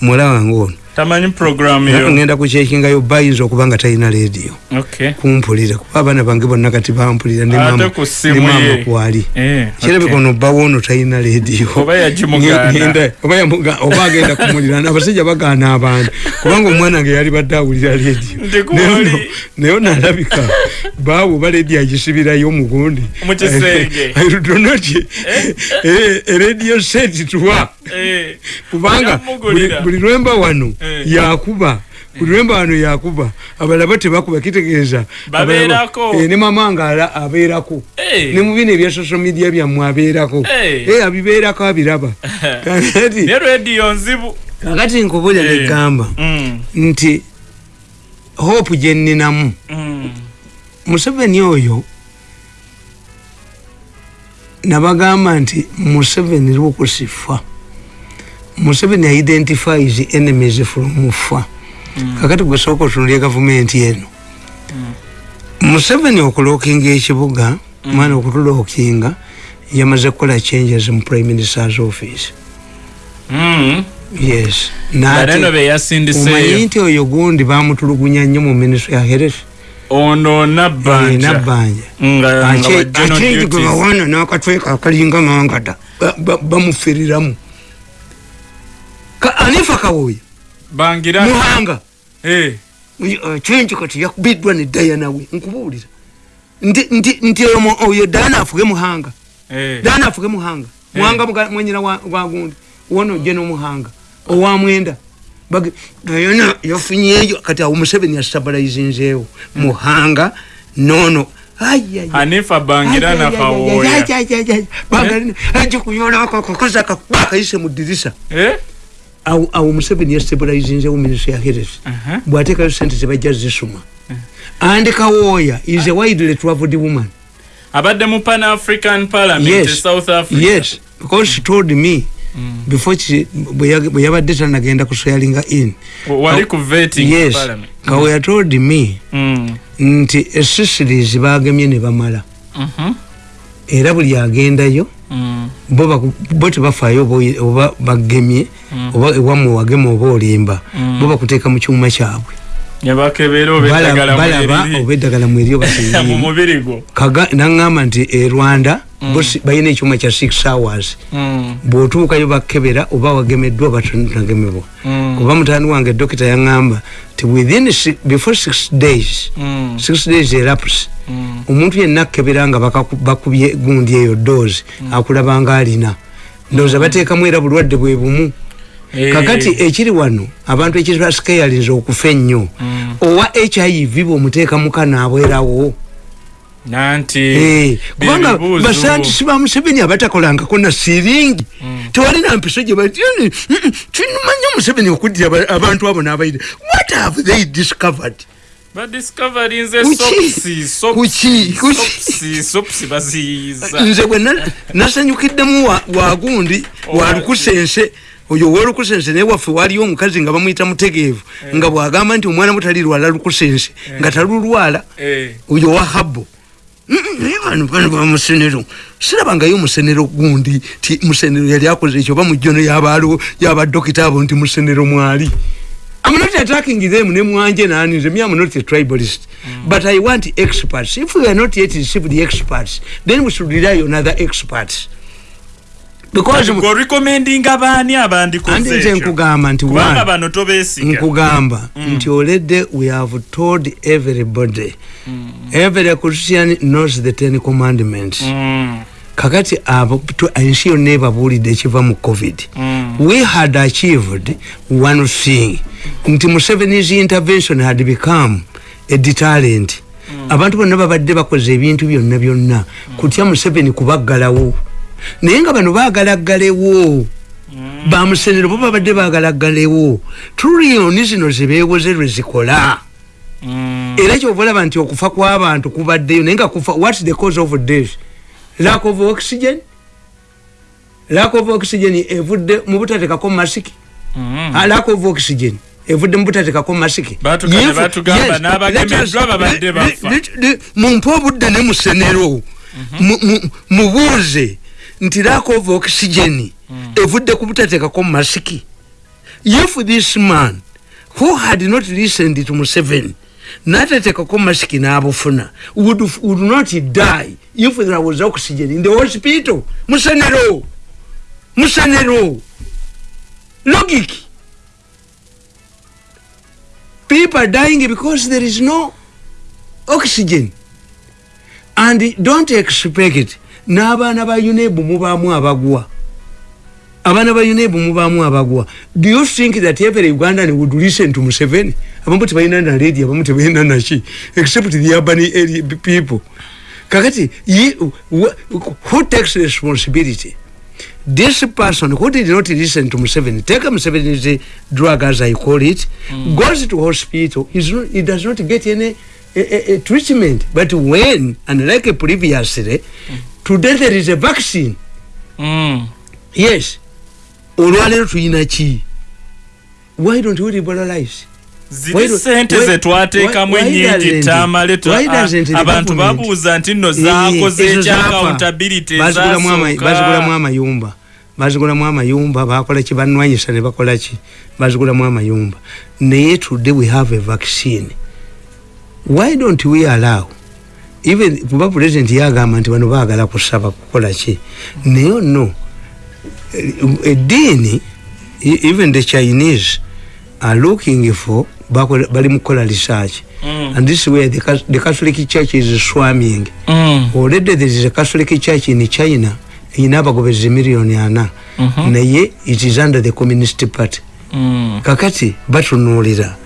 Muwala wange ono tamanyi programu yo ngenda kukyekingayo bayinza okuba nga talina rediyo okay. Kumpulira. Kuba abaana bange bonna kati bampulira ne maama- ssimu ne maama ye. kwali. Eh, kirabika okay. ono bbawo ono talina rediyo Oba yagimugaana. Ngenda- oba yamuga- oba agenda kumulira. Abasajja bagaana abantu. Kubanga omwana nge yali badde awulira rediyo Ndi ku Naye ono- oli. naye ono alabika baawo oba rediyo agisibirayo omugundi. Mu kisenge. donoti erediyo seti tuwa Eh, kubanga buli- lwemba wano Eh. Yakuba. Buli lwemba wano yakuba abalaba tebakuba kitegeeza. Babeerako. Eh, ne mama nga ala- abeerako. Eh. ne mu bino ebya social media byammwe abeerako. Eh. Eh, abibeerako abiraba. Kakati- ne rediyo nzibu. Kakati nkubulya Eh. negamba Mm, nti hope gyeninamu mm. museveni oyo nabagamba nti museveni lwokusifa museveni identifies enemies from fa kakati gwesooka otunulya gavumenti eno museveni okulookinga ekibuga mwana okutulookinga yamaze kukola changes mu prime ministers office. Mm. yes. Nga neno omanyi beyasindiseeyo nti oyo gundi bamutulugunya nnyo mu ministry ya health. Ono Eh, nabbanja. Nabbanja nga nga wa general akyegi gwe duties. bawana n'akatweka akalinga mangada ba- ba- bamufiriramu Ka- anifa kawoya muhanga. Eh, kyenki kati yakubiddwa ne dayana we nkubuulira. Nti oyo dana afuge muhanga. Dana afuge muhanga. Muhanga mwenyina wa wa gundi. Wono je n'omuhanga owa mwenda. Ayona yafunyeeyo kati awo museveni yastabalizinzeewo muhanga nono. Hanifa bangira nakawoya aje kuyolako kakoza kakayise mu dirisa Eh? Awo museveni yastabalizinzeewo minisitry ya health Aha. bwatekayo sente zebajja zisuma. And kawooya is a widely travelled woman. Abadde mu pan african parliament e yes south africa. Yes because she told me before she- bwe yabadde tanagenda kusweyalinga in wali ku vetting yes. Parliament. Kaweya told me Mm. nti esisiries bagemye ne bamala. Mhm. era buli agendayo Mm. Bo baku- bo tebafaayo oba bagemye oba ewammwe wagema oba olimba bo bakuteeka mu kyuma kyabwe. Balaba mweriri. oba eddagala mweryo mu basirimu mubiri gwo. Naŋŋamba nti e rwanda balina ekyuma kya 6 hours Mm. bw'otuukayo bakebera oba wagemeddwa oba tonagemebwa Mm. kuba mutani wange dokita yaŋŋamba ti within before six days Mm. six days elapse Mm. omuntu yenna akebera nga bakubye gundi eyo doozi akulaba nga alina ndowooza bateekamu era bulwadde bwe bumu Eh. kakati ekiri wano abantu ekibasikeyalinza okufa ennyo Mm. owa hiv bw'omuteeka mukanaabwerawo nanti Eh, kubanga bibuuzo. basantisi ba museveni abatakolangako na siringi. Tewalina mpiso gye bati kinumanya museveni okuddira aba- abantu abo n'abaire what have they discovered? Nze bwe na- nasanyukiddemu wa- wagundi walukusense oyo owolukusense naye waffe waliyo omukazi nga bamuyita mutegeevu nga bwagamba nti omwana mutali lwala lukusense nga talulwala Eh. oyo wa habo naye bano bano bamusenero sirabangayo musenero gundi ti musenero yali akoze ekyo oba mujjono yabadokita abo nti musenero mwali. I'm not attacking them nemwanje nani nze me I'm not a tribalist. But I want experts. If we are not yet received the experts then we should rely on other experts because Go recommending abaani abandikoze andi nze nkugamba nti kubanga bano tobeesiga nkugamba nti already we have told everybody. Every christian knows the ten commandments. Mm. kakati abo ensi yonna ebabuulidde ekiva mu covid. Mm. we had achieved one thing. Nti museveni's intervention had become a deterrent. Abantu bonna babadde bakoze ebintu byonna byonna. Kutya museveni kubaggalawo naye nga bano baagalaggalewo bamusenero bo babadde baagalaggalewo tuliyoni zino zebeewoze lwe zikola. Mm. era kyova olaba nti okufa kw'abantu kubaddeyo naye nga kufa whats the cause of death? Lack of oxygen? Lack of oxygen evudde mu butatekako masiki? Mm. Ah, lack of oxygen evudde mu butatekako masiki? Mumpe obudde ne musenero Mu- mu- mubuuze nti lack of oxygen evudde ku butatekako masiki. If this man who had not listened to museveni natatekako masiki n'abufuna would, would not die if there was oxygen in the hospital. Musenero musenero logic! People are dying because there is no oxygen. And don't expect it n'abaana ba unebu mubaamu abagwa abaana ba unebu mubaamu abagwa do you think that every ugandan would listen to museveni abamu tebalina naledi abamu tebalina naki except the urban people kakati who takes responsibility this person who did not listen to Museveni, take Museveni's drug as I call it, mm. goes to hospital, he's not, he does not get any a, a, a treatment. But when, unlike previously, mm. Today there is a vaccine. Mm. Yes. olwaleero tulina ki why don't we liberalize ziri sente ennyingi doesn't- tamale abantu babuuza nti nno Eh, zaakoze ezo ekya zaafa. accountability Bazigulamu ama- ezasooka. bazigulamu amayumba bazigulamu amayumba bakola ki banwanyisa ne bakola ki bazigulamu amayumba naye today we have a vaccine why don't we allow even kuba president yagamba nti bano baagala kusaba kukola ki naye no eddiini e- even the chinese are looking for bali mukukola research Mm. and this is where the, the catholic church is swarming Mm. already there is a catholic church in china erina abagobezi miliyoni ana Mhm. naye it is under the communist party Mm. kakati batunuulira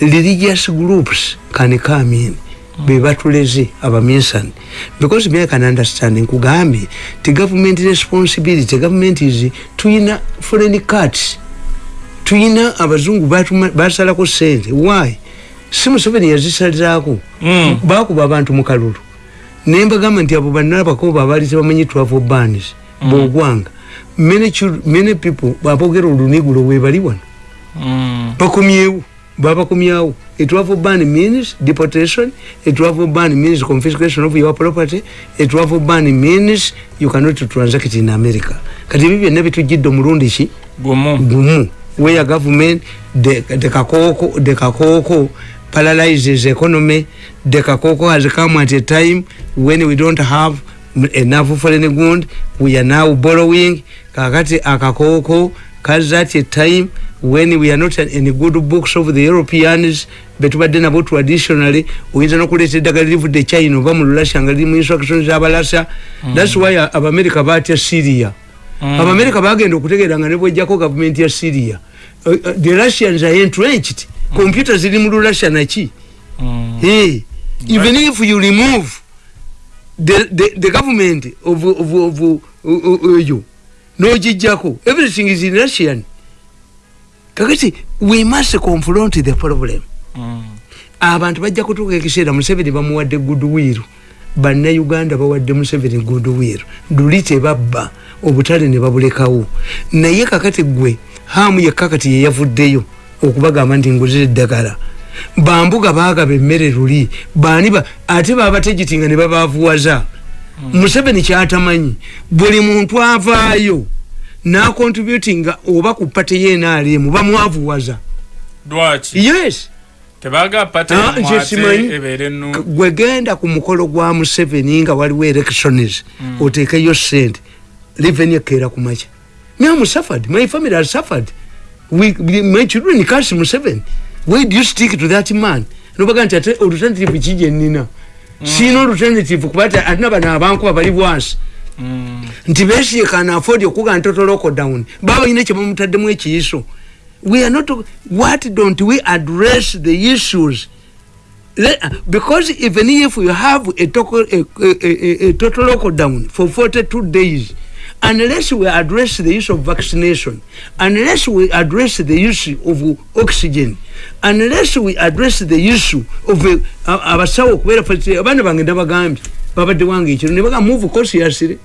religious groups can come in bebatuleze abaminsani. Because me I can understand nkugambye ti government responsibility. Government is tuyina foreign cuts. Tuyina abazungu basalako sente. Why? Si museveni yazisalizaako Mm. bakuba abantu mu kalulu. Nembagamba nti abo bannabakooba abaali tebamanyi twavo banis bwogwanga many chil- many people babogera olunigulo webali wano. Mm. bakomyewo babakomyawo a travel ban means deportation a travel ban means confiscation of your property a travel ban means you cannot transact in america. Kati ebyo byonna bitujjidde omulundi ki gumu. Gumu. Where government the, kakoko the kakoko paralyzes economy the kakoko has come at a time when we don't have enough foreign good we are now borrowing. Kakati akakoko kaze at a time when we are not in good books of the europeans betubadde nabo traditionally oyinza nokuleeta eddagala livudde china oba mu lulasya nga liri mu instructions abalasa thats why abamerica batya syria Mm. abamerica bagenda okutegeera nga nebwejjako gavumenti ya syria Uh, uh, the russians are entrenched computer ziri mu lulasya naki Mm. hey, even if you remove the, the, the government of, of, of, of eyo nogijjako everything is in russian. Kakati we must confront the problem. Mm. abantu bajja kutuuka ekiseera museveni bamuwadde goodwill. Bannayuganda bawadde museveni goodwill. Luli tebabba obutale ne babulekawo. Naye kakati gwe hamu yekka kati yeyavuddeyo okubagamba nti nguzira eddagala. Bambuga bagaba emmere luli. Bani ba ate babategitinga ne babavuwaza museveni kyatamanyi buli muntu avaayo nakontributinga oba ku pate yenaalemu bamwavuwaza. Lwaki? Yes. Ah, gwegenda ku mukolo gwa museveni nga waliwo elections oteekeyo sente reveni ekeera ku makya. Me am suffered my family has suffered. We, my children cas museveni. Why do you stick to that man? Nobaga nti ate alternative kije nina siina alternative kuba ati atina bano abankuba bali bwansi. Mm. nti besiye kana afford okuga ntotoloko down. Baba balina kyebamutaddemu ekiyiso. We are not what don't we address the issues? Because even if you have a, a, a, a, a total lockdown for 42 days unless we address the issue of vaccination unless we address the issue of oxygen unless we address the issue of uh, abasawo okubeera abaana bange ndabagambye babadde wange ekiro nebaga move consciously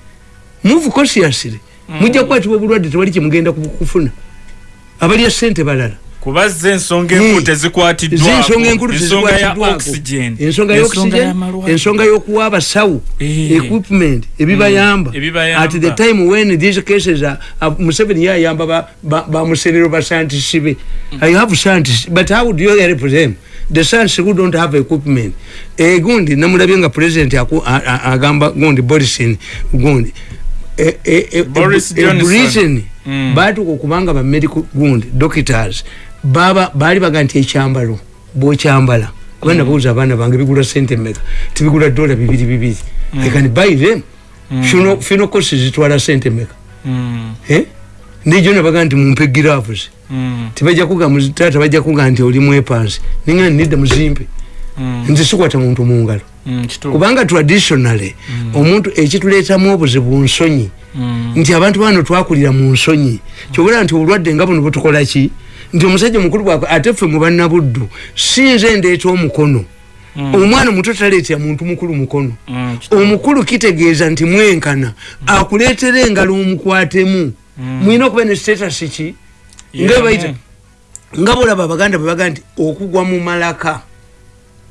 move consciously mujja kukwatibwa obulwadde tewali kyemugenda ku- kufuna. Abalya sente balala kuba ze ensonga enkulu tezikwatiddwako ensonga enkulu tezikwatiddwako. ensonga y'okuwa abasawo Eh. equipment ebibayamba Mm, ebibayamba. at the time when these cases uh, museveni yayamba ba- ba- bamusenero bascientists be i have scientists but how do you help them the scientists who don't have equipment eh, gundi namulabye nga president agamba gundi borisin gundi eh, eh, Boris eh, Johnson. Britain Mm. batuka okubanga ba medical gundi doctors baba baali baga nti ekyambalo bwokyambala. Kuba nabuuza abaana bange bigula sente meka tibigula dola bibiri bibiri. I can buy them. Funeral costs zitwala sente meka Mm. Eh? nijo nabaga nti mumpe gloves Mm. tibajja kuga taata bajja kuga nti oli mwepansi ninga nidda muzimpe Mm. nze sikwata muntu mungalo Mm. kubanga traditionally omuntu ekituleetamu obuzibu nsonyi Mm. nti abantu bano twakulira mu nsonyi. Kyobula nti obulwadde nga buno butukolaki nti omusajja mukulu bwakwe ate ffe mu bannabuddu sinze ndeeta omukono. Omwana muto taleetera muntu mukulu mukono. Mm. omukulu kitegeeza nti mwenkana akuleetera engalo omukwatemu mwina okuba ne status ki? Nga Yemu. bayita nga bolaba abaganda bwe baga nti okugwa mu malaka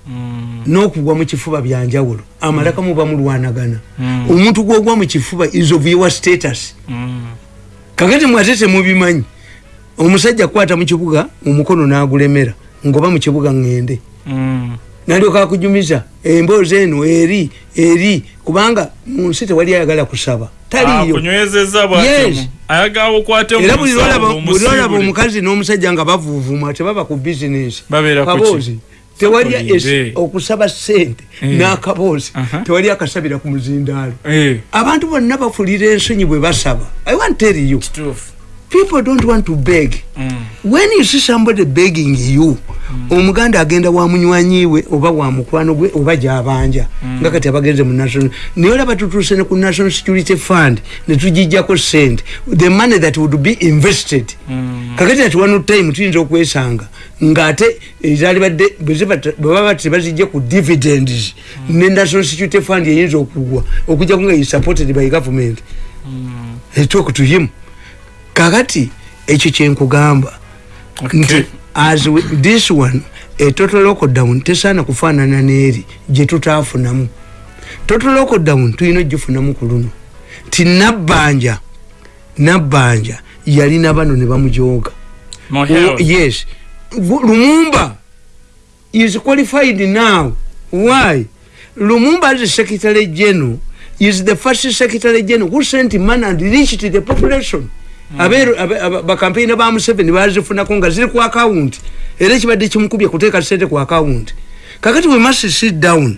Mm. n'okugwa mu kifuba byanjawulo amalaka muba mulwanagana Mm. omuntu gwogwa mu kifuba is of your status. Mm. kakati mwate temubimanyi omusajja kukwata mu kibuga omukono n'agulemera ngoba mu kibuga ŋŋende. Mm. nalyoka akujumiza emboozi eno eri eri kubanga mu nsi tewali ayagala kusaba. Taliyo. Akunywezeza bwatyo. Yes. ayagala okwate era buli omusiibule. omukazi n'omusajja nga bavuuvuma tebaba ku bizinesi kaboozi. Tewali okusaba sente Eh. n'akaboozi. Tewali akasabira ku muzindaalo. Eh, abantu bonna bafulira ensonyi bwe basaba. I want tell you people don't want to beg. Mm. when you see somebody begging you omuganda agenda wa munywanyiwe oba wa mukwano gwe oba gyabanja. Nga kati abagenze mu national naye olaba tutuuse ne ku national security fund netugijjako sente the money that would be invested. Kakati ati one time tuyinza okwesanga ngaate ezali badde bwe ziba- bwe baba tebazijja ku dividends ne national security fund eyinza okugwa okujjaku nga is supported by government. They talk to him kakati ekyo kyenkugamba. Nti as we, this one a total lockdown tesaana kufaanana n'eri gye tutaafunamu. Total lockdown tulina ogifunamu ku luno. Ti nabbanja nabbanja yalina bano ne bamujooga. Yes. Lumumba is qualified now. Why? Lumumba as secretary general is the first secretary general who sent money and reached the population abeero abe- aba- bakampeyina ba museveni bazifunako nga ziri ku akawunti era ekibadde kimukubye kuteeka sente ku akawunti kakati we must sit down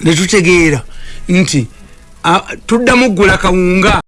netutegeera nti ah, tuddamu ggula kawunga